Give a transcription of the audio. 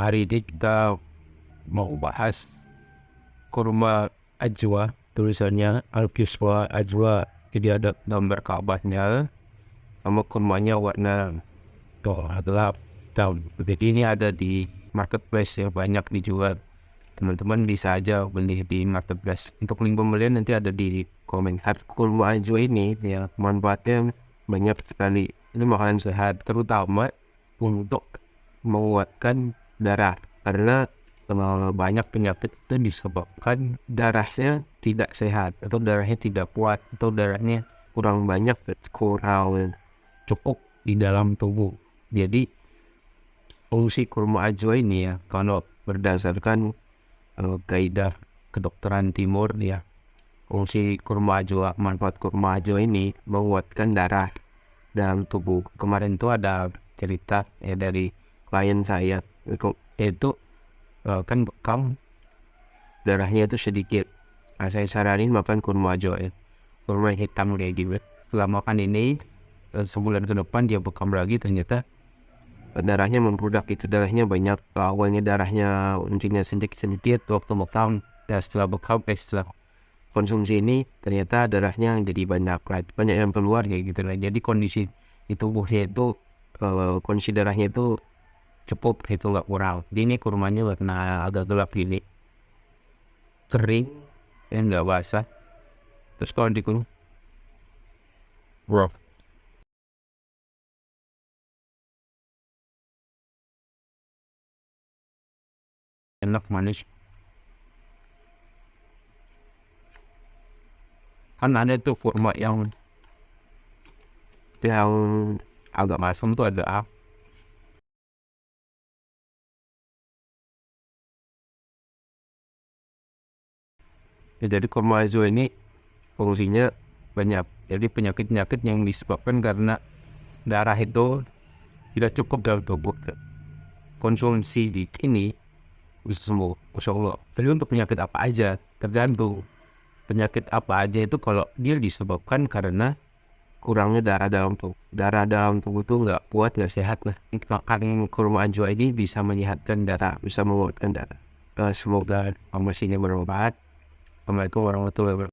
hari ini kita mau bahas kurma ajwa tulisannya Al-Kiswa ajwa. Jadi ada gambar Ka'bahnya sama kurmanya warna tuh gelap tahun jadi ini ada di marketplace yang banyak dijual. Teman-teman bisa aja beli di marketplace. Untuk link pembelian nanti ada di komentar kurma ajwa ini ya manfaatnya banyak sekali. Ini makanan sehat terutama untuk menguatkan darah. Karena banyak penyakit itu disebabkan darahnya tidak sehat atau darahnya tidak kuat atau darahnya kurang banyak kurang cukup di dalam tubuh. Jadi fungsi kurma ajwa ini ya kalau berdasarkan uh, kaidah kedokteran timur ya fungsi kurma ajwa manfaat kurma ajwa ini menguatkan darah dalam tubuh. Kemarin itu ada cerita ya dari klien saya itu uh, kan bekam darahnya itu sedikit. Nah, saya saranin makan kurma aja ya. Kurma hitam kayak gitu setelah makan ini uh, sebulan ke depan dia bekam lagi ternyata darahnya membludak itu darahnya banyak. Awalnya darahnya intinya sedikit sedikit waktu bekam dan setelah bekam eh, setelah konsumsi ini ternyata darahnya jadi banyak banyak yang keluar kayak gitu lah jadi kondisi di tubuhnya itu uh, kondisi darahnya itu cukup itu nggak kurang. Ini kurmanya warna agak gelap gini. Kering dan nggak basah. Terus kalau dikurung bro. Enak manis. Kan ada tuh kurma yang yang agak masam tuh ada apa ya jadi kurma azo ini fungsinya banyak. Jadi penyakit-penyakit yang disebabkan karena darah itu tidak cukup dalam tubuh. Konsumsi di ini bisa sembuh Masya Allah. Jadi untuk penyakit apa aja? Tergantung. Penyakit apa aja itu kalau dia disebabkan karena kurangnya darah dalam tubuh. Darah dalam tubuh itu nggak kuat nggak sehat. Nah makan kurma ajwa ini bisa menyehatkan darah bisa menguatkan darah. Semoga informasinya bermanfaat Assalamualaikum warahmatullahi wabarakatuh